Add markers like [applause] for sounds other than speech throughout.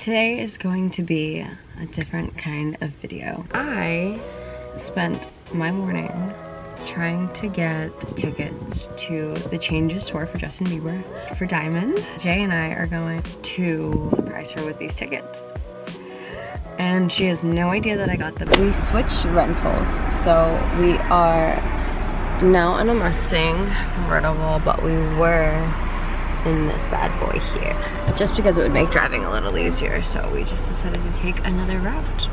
Today is going to be a different kind of video. I spent my morning trying to get tickets to the Changes tour for Justin Bieber for Diamond. Jay and I are going to surprise her with these tickets. And she has no idea that I got them. We switched rentals, so we are now in a Mustang convertible, but we were in this bad boy here. Just because it would make driving a little easier, so we just decided to take another route.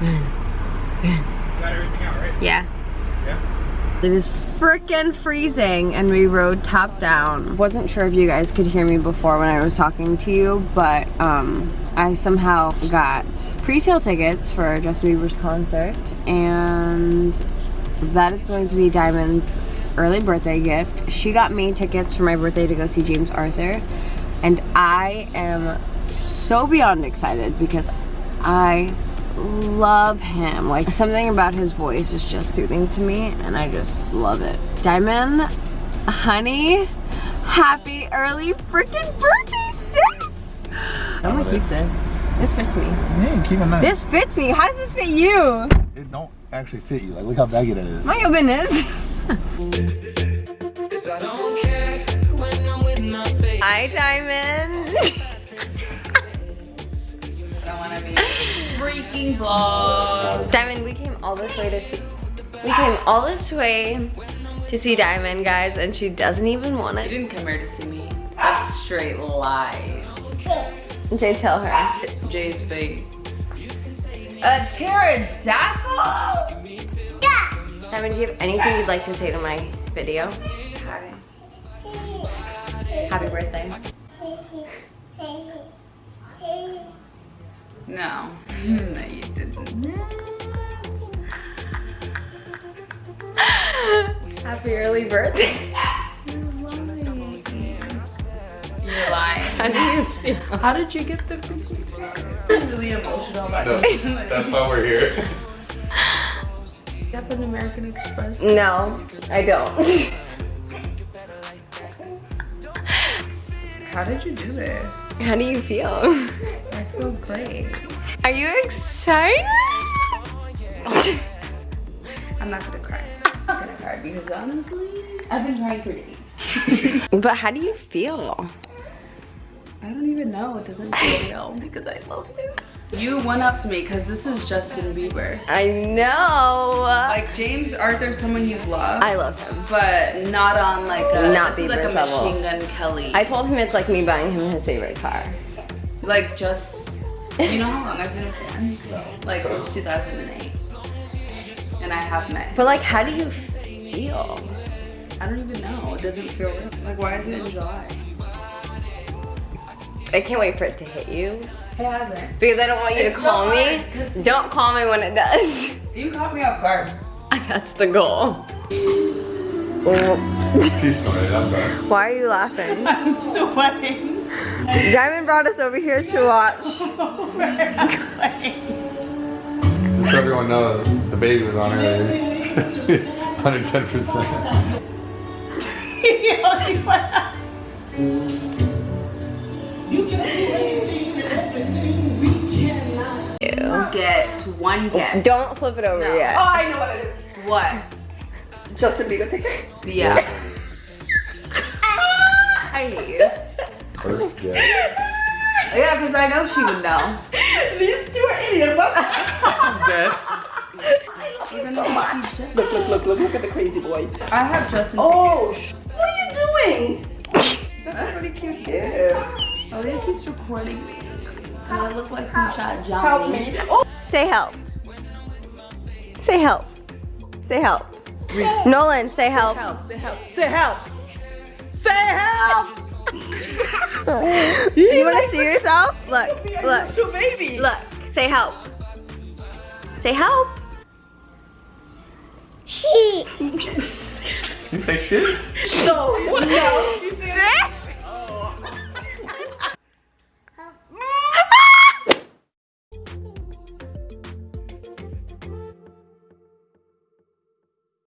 Man. Man. Got everything out, right? Yeah. Yeah. It is freaking freezing and we rode top down. Wasn't sure if you guys could hear me before when I was talking to you, but um, I somehow got pre-sale tickets for Justin Bieber's concert and that is going to be Diamond's early birthday gift. She got me tickets for my birthday to go see James Arthur and I am so beyond excited because I love him. Like something about his voice is just soothing to me and I just love it. Diamond, honey, happy early freaking birthday, sis! I'm gonna keep this. This fits me. Yeah, keep it nice. This fits me. How does this fit you? It don't actually fit you. Like, look how baggy that is. My goodness. [laughs] Hi, Diamond. I want to be freaking vlog. Diamond, we came all this way to see. We came all this way to see Diamond, guys, and she doesn't even want it. You didn't come here to see me. That's straight lies. Jay, tell her. Jay's big. A pterodactyl? Diamond, do you have anything you'd like to say to my video? Hi. Happy birthday. No. [laughs] no, you didn't. Happy early birthday. You're lying. How do you feel? How did you get the I'm really emotional about That's, this. that's why we're here. [laughs] You have an American Express. No, I don't. How did you do this? How do you feel? I feel great. Are you excited? I'm not gonna cry. I'm not gonna cry because honestly, I've been crying for days. [laughs] But how do you feel? I don't even know. It doesn't feel real because I love him. You one upped me because this is Justin Bieber. I know. Like James Arthur, someone you love, I love him. but not on like a Not is like a level. Machine Gun Kelly. I told him it's like me buying him his favorite car. like just you know how long I've been a fan? Like since 2008, and I have met. But like, how do you feel? I don't even know. It doesn't feel real. Like why is it in July? I can't wait for it to hit you. It hasn't. Because I don't want you to call not, me. 'cause- Don't call me when it does. [laughs] You caught me off guard. That's the goal. She's snorted. I'm sorry. Why are you laughing? [laughs] I'm sweating. Diamond brought us over here to watch. [laughs] Just so everyone knows, the baby was on earlier. 110%. Get one guess. Don't flip it over Oh, yet. I know what it is. What? Justin Bieber ticket. Yeah. [laughs] I hate you. First guess. [laughs] Yeah, because I know she would know. These two are idiots. Dead. [laughs] Even so much. Look, look, look, look, look at the crazy boy. I have Justin Oh, sh- what are you doing? That's pretty cute. Yeah. Oh, he keeps recording me. And I look like some shot Johnny. Oh. Say help. Say help. Say help. Nolan, say help. Say help. Say help. Say help. [laughs] you want to see yourself? Look, look, To baby. look. Say help. Say help. She. [laughs] You say shit? No, no.